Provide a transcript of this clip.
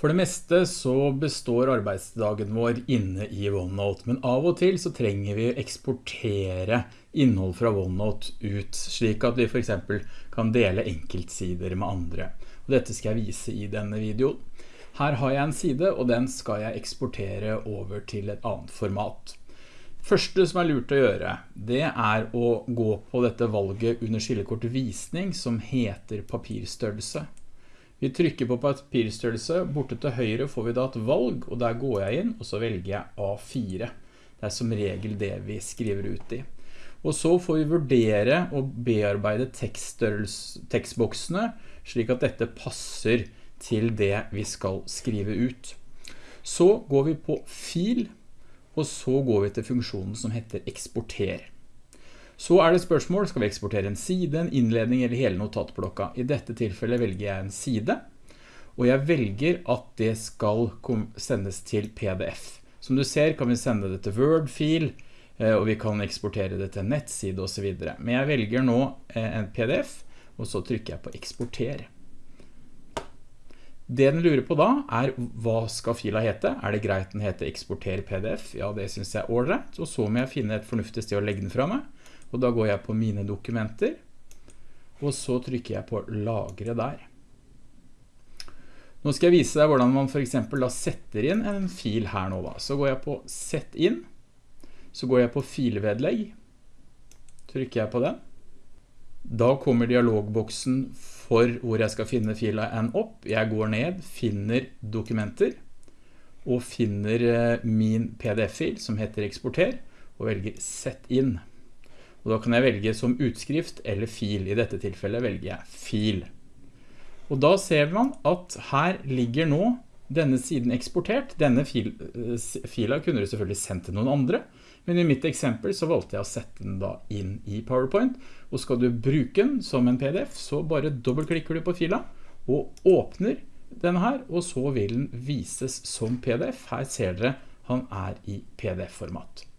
For det meste så består arbeidsdagen vår inne i OneNote, men av og til så trenger vi eksportere innhold fra OneNote ut, slik at vi for eksempel kan dele enkeltsider med andre. Og dette skal jeg vise i denne videoen. Her har jeg en side, og den skal jeg eksportere over til et annet format. Første som er lurt å gjøre, det er å gå på dette valget under skillekort visning som heter papirstørrelse. Vi trykker på papirstørrelse, borte til høyre får vi da et valg, og der går jeg inn, og så velger jeg A4. Det er som regel det vi skriver ut i. Og så får vi vurdere og bearbeide tekstboksene, slik at dette passer til det vi skal skrive ut. Så går vi på fil, og så går vi til funksjonen som heter eksporter. Så er det spørsmål, skal vi eksportere en side, en innledning eller hele notatblokka? I dette tilfellet velger jeg en side, og jeg velger at det skal sendes til PDF. Som du ser kan vi sende det til Word-fil, eh, og vi kan eksportere det til nettside og så videre. Men jeg velger nå eh, en PDF, og så trykker jeg på eksporter. Det den lurer på da er hva skal fila hete? Er det greit den heter eksporter PDF? Ja, det synes jeg er ordrett, og så må jeg finne et fornuftig sted å legge den fra meg og da går jeg på mine dokumenter, og så trykker jeg på lagre der. Nå skal jeg vise deg hvordan man for eksempel da setter inn en fil her nå da. Så går jeg på sett inn, så går jeg på filvedlegg, trykker jeg på den. Da kommer dialogboksen for hvor jeg skal finne fila en opp. Jeg går ned, finner dokumenter, og finner eh, min pdf-fil som heter eksporter, og velger sett inn. Og da kan jeg velge som utskrift eller fil. I dette tilfellet velger jeg fil. Og da ser man at her ligger nå denne siden eksportert. Denne fil, eh, fila kunne du selvfølgelig sendt til noen andre, men i mitt eksempel så valgte jeg å sette den da inn i PowerPoint. Og skal du bruke den som en PDF, så bare dobbeltklikker du på fila og åpner denne her, og så vil den vises som PDF. Her ser dere han er i PDF-format.